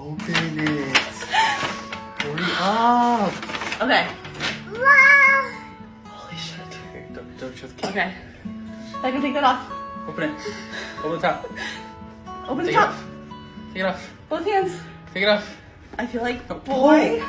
Open it. Hurry up. Okay. Holy shit. Don't, don't show the camera. Okay. I can take that off. Open it. Open the top. Open the Take it top. off. Take it off. Both hands. Take it off. I feel like Oh. boy.